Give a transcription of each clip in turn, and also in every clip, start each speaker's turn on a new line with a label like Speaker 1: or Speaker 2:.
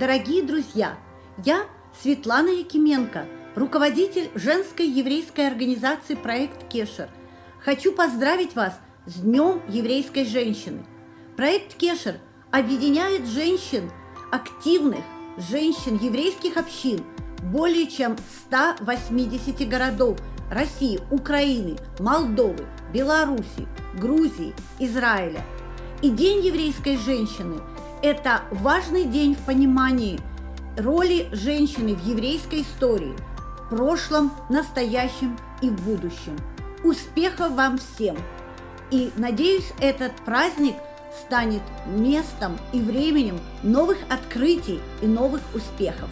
Speaker 1: Дорогие друзья, я Светлана Якименко, руководитель женской еврейской организации «Проект Кешер». Хочу поздравить вас с Днем еврейской женщины. Проект Кешер объединяет женщин, активных женщин еврейских общин более чем 180 городов России, Украины, Молдовы, Беларуси, Грузии, Израиля. И День еврейской женщины – это важный день в понимании роли женщины в еврейской истории, в прошлом, настоящем и в будущем. Успехов вам всем! И надеюсь, этот праздник станет местом и временем новых открытий и новых успехов.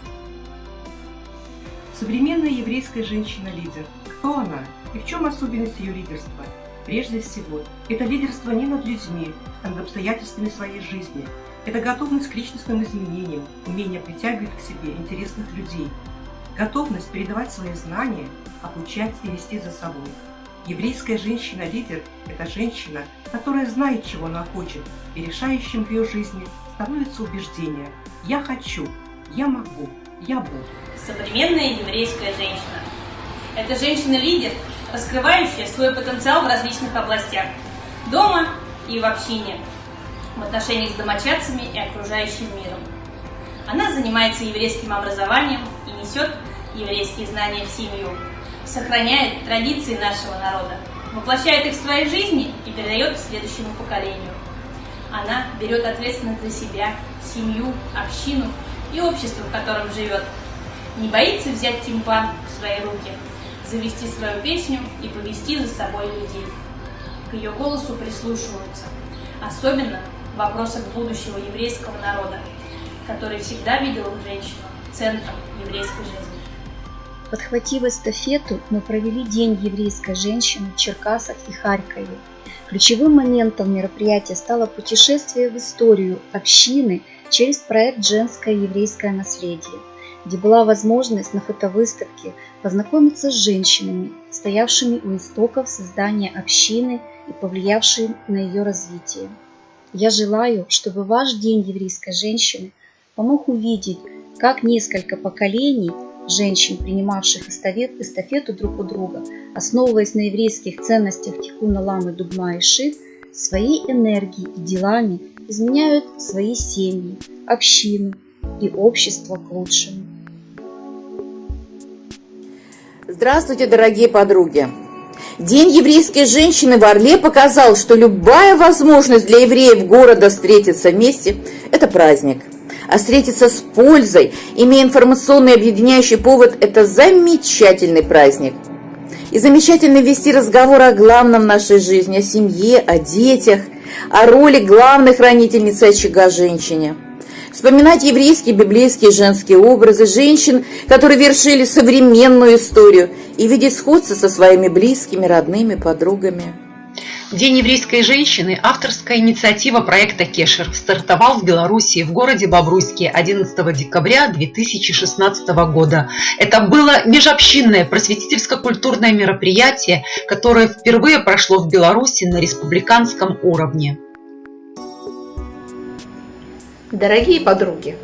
Speaker 2: Современная еврейская женщина-лидер. Кто она и в чем особенность ее лидерства? Прежде всего, это лидерство не над людьми, а над обстоятельствами своей жизни. Это готовность к личностным изменениям, умение притягивать к себе интересных людей, готовность передавать свои знания, обучать и вести за собой. Еврейская женщина-лидер – это женщина, которая знает, чего она хочет, и решающим в ее жизни становится убеждение «я хочу», «я могу», «я буду»
Speaker 3: современная еврейская женщина. Это женщина-лидер, раскрывающая свой потенциал в различных областях – дома и в общине, в отношениях с домочадцами и окружающим миром. Она занимается еврейским образованием и несет еврейские знания в семью, сохраняет традиции нашего народа, воплощает их в своей жизни и передает следующему поколению. Она берет ответственность за себя, семью, общину и общество, в котором живет, не боится взять тимпан в свои руки, завести свою песню и повести за собой людей. К ее голосу прислушиваются, особенно в вопросах будущего еврейского народа, который всегда видел женщину центром еврейской жизни.
Speaker 4: Подхватив эстафету, мы провели День еврейской женщины в Черкасах и Харькове. Ключевым моментом мероприятия стало путешествие в историю общины через проект «Женское еврейское наследие», где была возможность на фотовыставке познакомиться с женщинами, стоявшими у истоков создания общины и повлиявшими на ее развитие. Я желаю, чтобы ваш День еврейской женщины помог увидеть, как несколько поколений женщин, принимавших эстафету друг у друга, основываясь на еврейских ценностях Тикуна Ламы, Дугма и Ши, своей энергией и делами изменяют свои семьи, общину и общество к лучшему.
Speaker 5: Здравствуйте, дорогие подруги! День еврейской женщины в Орле показал, что любая возможность для евреев города встретиться вместе – это праздник. А встретиться с пользой, имея информационный объединяющий повод – это замечательный праздник. И замечательно вести разговор о главном в нашей жизни, о семье, о детях, о роли главной хранительницы очага женщине – вспоминать еврейские, библейские, женские образы женщин, которые вершили современную историю, и видеть сходство со своими близкими, родными, подругами.
Speaker 6: День еврейской женщины – авторская инициатива проекта «Кешер» стартовал в Беларуси, в городе Бобруйске 11 декабря 2016 года. Это было межобщинное просветительско-культурное мероприятие, которое впервые прошло в Беларуси на республиканском уровне.
Speaker 7: Дорогие подруги,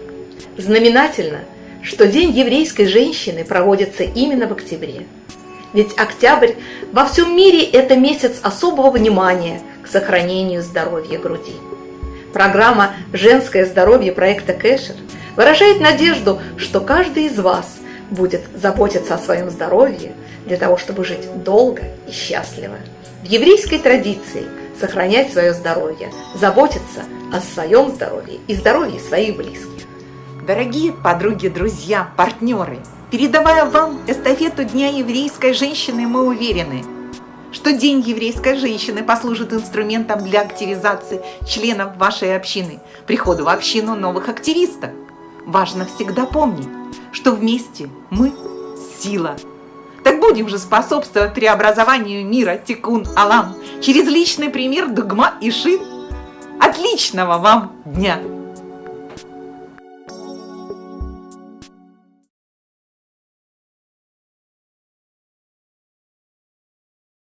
Speaker 7: знаменательно, что День еврейской женщины проводится именно в октябре. Ведь октябрь во всем мире – это месяц особого внимания к сохранению здоровья груди. Программа «Женское здоровье» проекта Кэшер выражает надежду, что каждый из вас будет заботиться о своем здоровье для того, чтобы жить долго и счастливо. В еврейской традиции сохранять свое здоровье, заботиться о своем здоровье и здоровье своих близких.
Speaker 8: Дорогие подруги, друзья, партнеры, передавая вам эстафету Дня еврейской женщины, мы уверены, что День еврейской женщины послужит инструментом для активизации членов вашей общины, приходу в общину новых активистов. Важно всегда помнить, что вместе мы – сила. Будем же способствовать преобразованию мира. Тикун Алам. Через личный пример Дугма и Шин. Отличного вам дня!